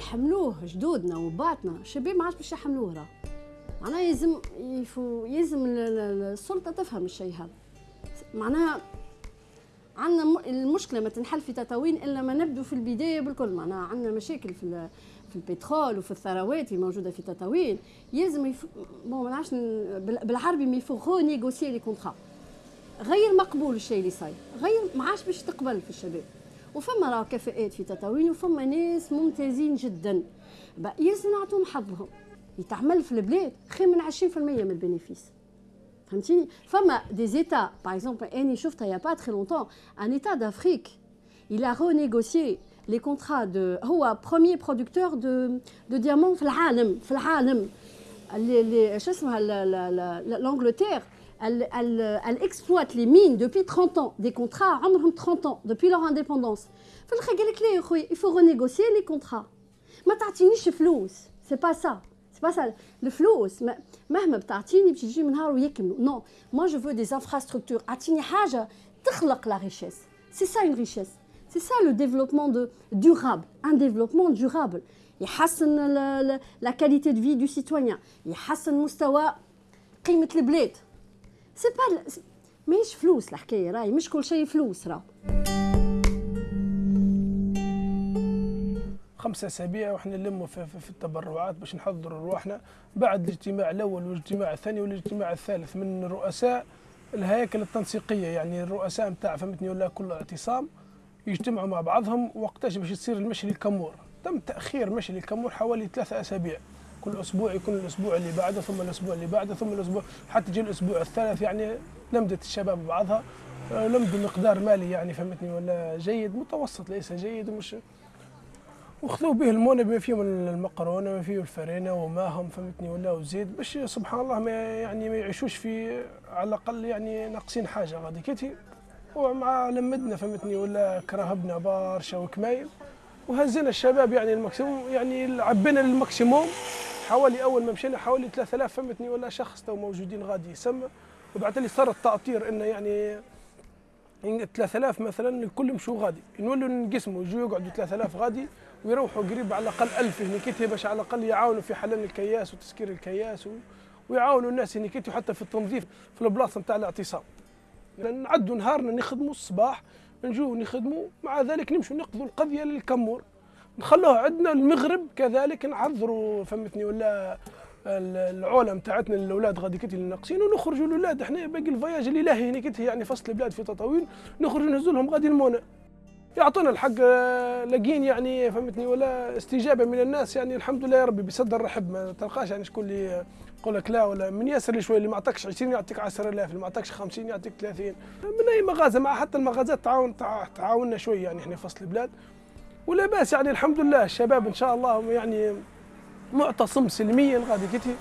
حملوه جدودنا وباتنا. الشباب ما عادش باش يحملوه راه. معناها يلزم يفو يلزم السلطة تفهم الشيء هذا. معناها عندنا المشكلة ما تنحل في تطاوين إلا ما نبدو في البداية بالكل. معناها عندنا مشاكل في في البترول وفي الثروات اللي موجودة في تطاوين. يلزم. bon ما نعرفش بالعربي mais faut négocier les contrats. غير مقبول الشيء اللي صاير. غير ما عادش باش تقبل في الشباب. وفما راه كفاءات في تطاوين وفما ناس ممتازين جدا. يلزم نعطوهم حظهم. يتعمل في البلاد خير من 20% من ال bénéfices فهمتيني؟ فما des états par exemple أني شفتها il y a pas très longtemps un état d'Afrique il a renégocié les contrats هو premier producteur de de diamants في العالم في العالم. شو اسمها l'Angleterre elle, elle, elle exploite les mines depuis 30 ans des contrats عمرهم 30 ans depuis leur indépendance في الاخر قال لك لا يا خويا il faut renégocier les contrats ما تعطينيش فلوس c'est pas ça c'est pas ça الفلوس مهما بتعطيني باش يجي من نهار ويكملوا نو moi je veux des infrastructures اعطيني حاجه تخلق la richesse c'est ça une richesse c'est ça le développement de durable un développement durable يحسن la qualité de vie du citoyen يحسن مستوى قيمه البلاد سي با ماهيش فلوس الحكاية راهي مش كل شيء فلوس راه. خمسة أسابيع وإحنا نلموا في, في, في التبرعات باش نحضروا رواحنا. بعد الاجتماع الأول والاجتماع الثاني والاجتماع الثالث من رؤساء الهياكل التنسيقية يعني الرؤساء نتاع فهمتني ولا كل اعتصام يجتمعوا مع بعضهم وقتاش باش يصير المشي للكمور. تم تأخير مشي للكمور حوالي ثلاثة أسابيع. كل أسبوع يكون الأسبوع اللي بعده ثم الأسبوع اللي بعده ثم الأسبوع. حتى يجي الأسبوع الثالث يعني لمدت الشباب بعضها آه، لمدوا مقدار مالي يعني فهمتني ولا جيد؟ متوسط ليس جيد ومش وخذوا به المونة بما فيهم المقرونة بما فيهم الفرينة وماهم فهمتني ولا وزيد. باش سبحان الله ما يعني ما يعيشوش في على الأقل يعني ناقصين حاجة. غادي كيتي ومع لمدنا فهمتني ولا كرهبنا برشا وكمايل. وهزينا الشباب يعني الماكسيموم يعني عبينا للماكسيموم. حوالي أول ما مشينا حوالي 3000 فهمتني ولا شخص تو موجودين غادي يسمى. وبعد لي صار التأطير إنه يعني 3000 مثلا الكل مشوا غادي. نولوا نقسموا يجوا يقعدوا 3000 غادي ويروحوا قريب على الأقل 1000 هنيكيتي باش على الأقل يعاونوا في حلل الكياس وتسكير الكياس و... ويعاونوا الناس هنيكيتي حتى في التنظيف في البلاصة نتاع الاعتصام. نعدوا نهارنا نخدموا الصباح نجوا نخدموا مع ذلك نمشوا نقضوا القضية للكمور. نخلوها عندنا المغرب كذلك نعذروا فهمتني ولا العوله نتاعتنا للاولاد غادي كتي ناقصين ونخرجوا الاولاد إحنا باقي الفياج اللي لاهي هنا كتي يعني فصل البلاد في تطاوين نخرجوا نهزوا لهم غادي المونة يعطونا الحق آه، لاقين يعني فهمتني ولا استجابة من الناس يعني الحمد لله يا ربي بصدر رحب ما تلقاش يعني شكون اللي يقول لك لا ولا من ياسر لي شوية اللي ما عطاكش 20 يعطيك 10000 اللي ما عطاكش 50 يعطيك 30 من أي مغازة مع حتى المغازات تعاون تعاوننا شوية يعني إحنا فصل البلاد. ولا باس يعني الحمد لله الشباب إن شاء الله يعني معتصم سلميا غادي كتي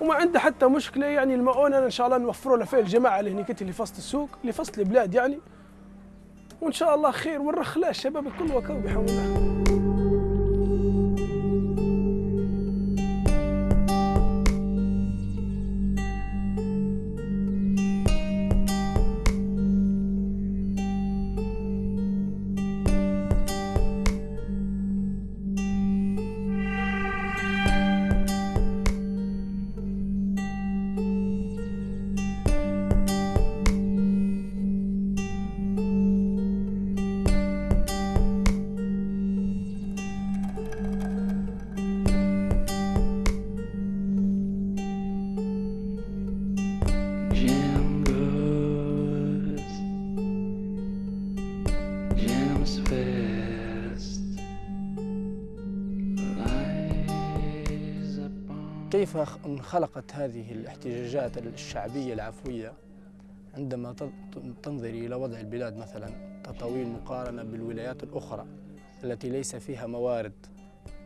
وما عنده حتى مشكلة يعني المؤونة إن شاء الله نوفروا له فيه الجماعة اللي هنا كتي اللي فصل السوق اللي فصل البلاد يعني. وإن شاء الله خير ونرخ الشباب الكل وكو بحول الله. كيف انخلقت هذه الاحتجاجات الشعبية العفوية عندما تنظري إلى وضع البلاد مثلا تطاويل مقارنة بالولايات الأخرى التي ليس فيها موارد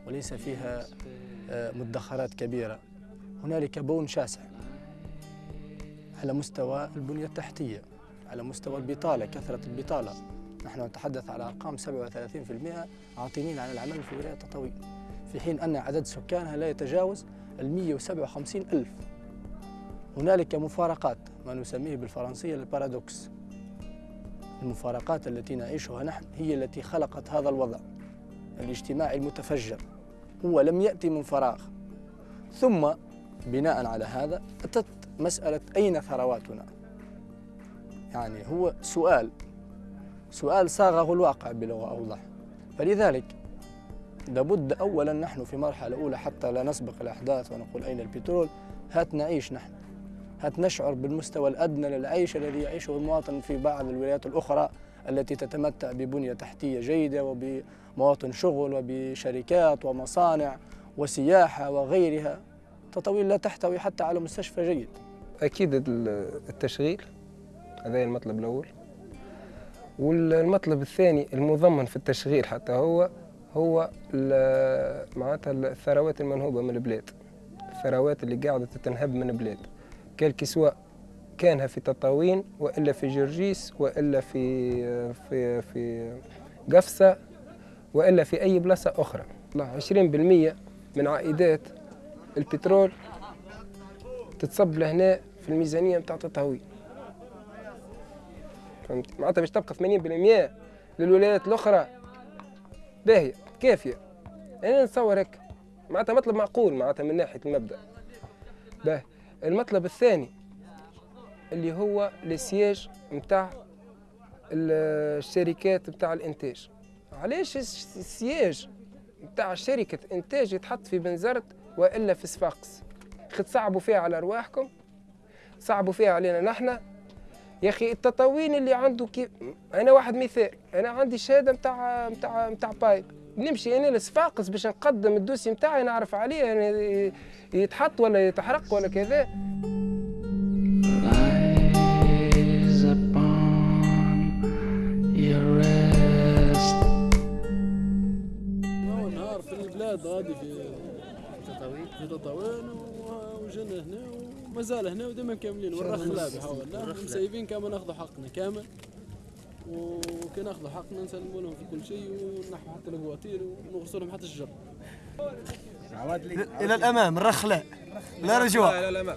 وليس فيها آه، مدخرات كبيرة. هنالك بون شاسع على مستوى البنية التحتية على مستوى البطالة كثرة البطالة. نحن نتحدث على أرقام 37% عاطلين عن العمل في ولاية تطاوين في حين أن عدد سكانها لا يتجاوز ال 157 ألف. هنالك مفارقات ما نسميه بالفرنسية البارادوكس. المفارقات التي نعيشها نحن هي التي خلقت هذا الوضع الاجتماعي المتفجر. هو لم يأتي من فراغ. ثم بناء على هذا أتت مسألة أين ثرواتنا؟ يعني هو سؤال سؤال صاغه الواقع بلغة أوضح. فلذلك لابد أولا نحن في مرحلة أولى حتى لا نسبق الأحداث ونقول أين البترول هات نعيش نحن. هات نشعر بالمستوى الأدنى للعيش الذي يعيشه المواطن في بعض الولايات الأخرى التي تتمتع ببنية تحتية جيدة وبمواطن شغل وبشركات ومصانع وسياحة وغيرها. تطاويل لا تحتوي حتى على مستشفى جيد. أكيد التشغيل هذا المطلب الأول. والمطلب الثاني المضمن في التشغيل حتى هو هو معناتها الثروات المنهوبة من البلاد. الثروات اللي قاعدة تتنهب من البلاد. كالكي سواء كانها في تطاوين وإلا في جرجيس وإلا في في في قفصة وإلا في أي بلاصة أخرى. 20% من عائدات البترول تتصب لهنا في الميزانية نتاع التطاوين فهمت؟ معناتها باش تبقى 80% للولايات الأخرى. باهيه كافية. أنا نتصور هيك. معناتها مطلب معقول معناتها من ناحية المبدأ. باهي. المطلب الثاني اللي هو السياج نتاع الشركات نتاع الإنتاج. علاش السياج نتاع شركة إنتاج يتحط في بنزرت وإلا في صفاقس؟ خد صعبوا فيها على أرواحكم صعبوا فيها علينا نحن يا أخي التطاوين اللي عنده كيف أنا واحد مثال أنا عندي شهادة نتاع نتاع نتاع بايب. نمشي أنا لصفاقس باش نقدم الدوسي نتاعي نعرف عليه يعني يتحط ولا يتحرق ولا كذا. البلاد غادي في تطاوين في تطاوين وجينا هنا وما زال هنا وديما كاملين والرخ لا بحاول مسيبين كما ناخذوا حقنا كامل. وكي ناخذوا حقنا نسلموا لهم في كل شيء ونحو حتى البواتير ونغسلوا لهم حتى الجر إلى الأمام الرخ لا لا رجوع. إلى الأمام.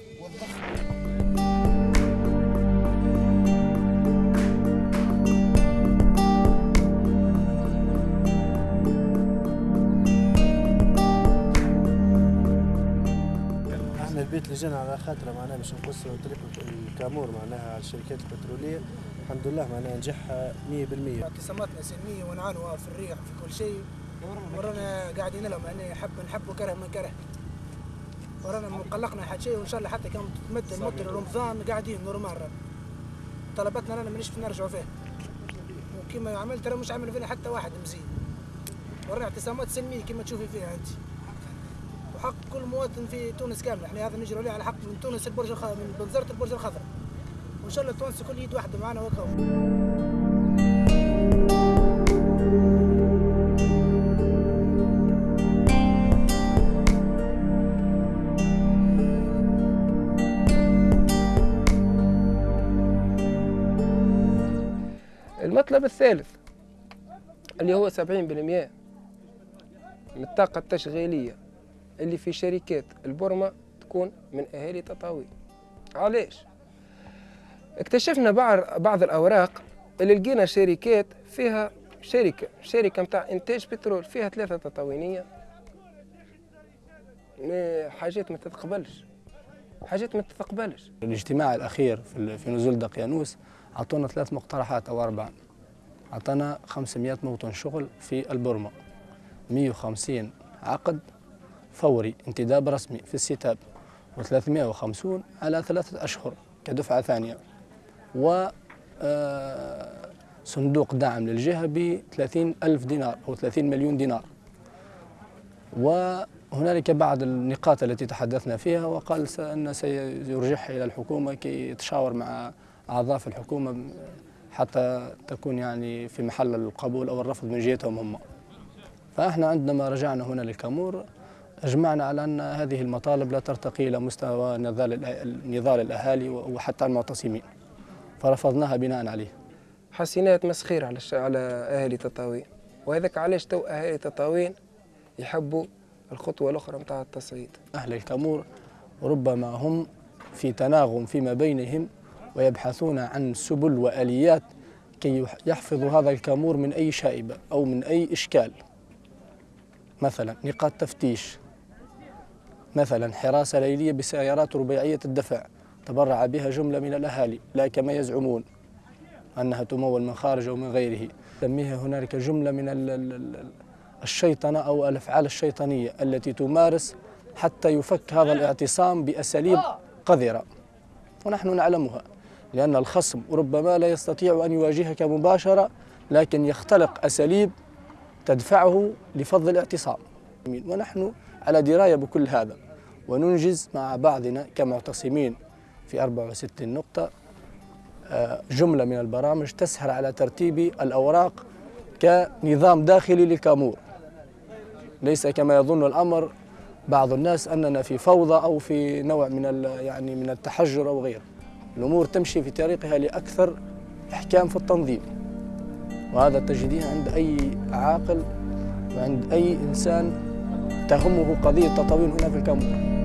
اللي جينا على خاطر معناها باش نقصوا طريق الكامور معناها على الشركات البترولية. الحمد لله معناها نجحها 100% اعتصاماتنا سلميه ونعانوا في الريح في كل شيء. ورانا قاعدين لهم يعني حب نحب وكره من كره. ورانا مقلقنا حد شيء وإن شاء الله حتى كان تمد المدة رمضان قاعدين normal طلباتنا رانا مانيش نرجعوا فيه. وكما عملت ترى مش عامل فينا حتى واحد مزيد. ورانا اعتصامات سلميه كما تشوفي فيها أنت. حق كل مواطن في تونس كامله إحنا هذا نجري عليه على حق من تونس البرج الخ... من بنزرت البرج الخضراء. وإن شاء الله تونس كل يد واحدة معنا وكو المطلب الثالث اللي هو 70% من الطاقة التشغيلية. اللي في شركات البرمة تكون من أهالي تطاوي. علاش؟ اكتشفنا بعض الأوراق اللي لقينا شركات فيها شركة شركة متاع إنتاج بترول فيها ثلاثة تطاوينية. حاجات ما تتقبلش. حاجات ما تتقبلش. الاجتماع الأخير في نزول دقيانوس أعطونا ثلاث مقترحات أو أربعة. أعطانا 500 موطن شغل في البرمة. 150 عقد. فوري انتداب رسمي في الستاب و350 على ثلاثة أشهر كدفعة ثانية. و آه، صندوق دعم للجهة ب 30 ألف دينار أو 30 مليون دينار. وهنالك بعض النقاط التي تحدثنا فيها وقال أن سيرجعها إلى الحكومة كي يتشاور مع أعضاء في الحكومة حتى تكون يعني في محل القبول أو الرفض من جهتهم هم. فإحنا عندما رجعنا هنا للكامور أجمعنا على أن هذه المطالب لا ترتقي إلى مستوى نضال الأهالي وحتى المعتصمين. فرفضناها بناء عليه. حسيناها تمسخير على على أهالي تطاوين وهذاك علاش تو أهالي تطاوين يحبوا الخطوة الأخرى نتاع التصعيد؟ أهل الكامور ربما هم في تناغم فيما بينهم ويبحثون عن سبل وآليات كي يحفظوا هذا الكامور من أي شائبة أو من أي إشكال. مثلا نقاط تفتيش. مثلا حراسة ليلية بسيارات رباعية الدفع تبرع بها جملة من الأهالي لا كما يزعمون أنها تمول من خارج أو من غيره. سميها هنالك جملة من ال- ال- ال- الشيطنة أو الأفعال الشيطانية التي تمارس حتى يفك هذا الاعتصام بأساليب قذرة. ونحن نعلمها لأن الخصم ربما لا يستطيع أن يواجهك مباشرة لكن يختلق أساليب تدفعه لفض الاعتصام. ونحن على دراية بكل هذا. وننجز مع بعضنا كمعتصمين في 64 نقطة. آه، جملة من البرامج تسهر على ترتيب الأوراق كنظام داخلي للكامور. ليس كما يظن الأمر بعض الناس أننا في فوضى أو في نوع من يعني من التحجر أو غيره. الأمور تمشي في طريقها لأكثر إحكام في التنظيم. وهذا تجديه عند أي عاقل وعند أي إنسان تهمه قضية تطاوين هنا في الكامور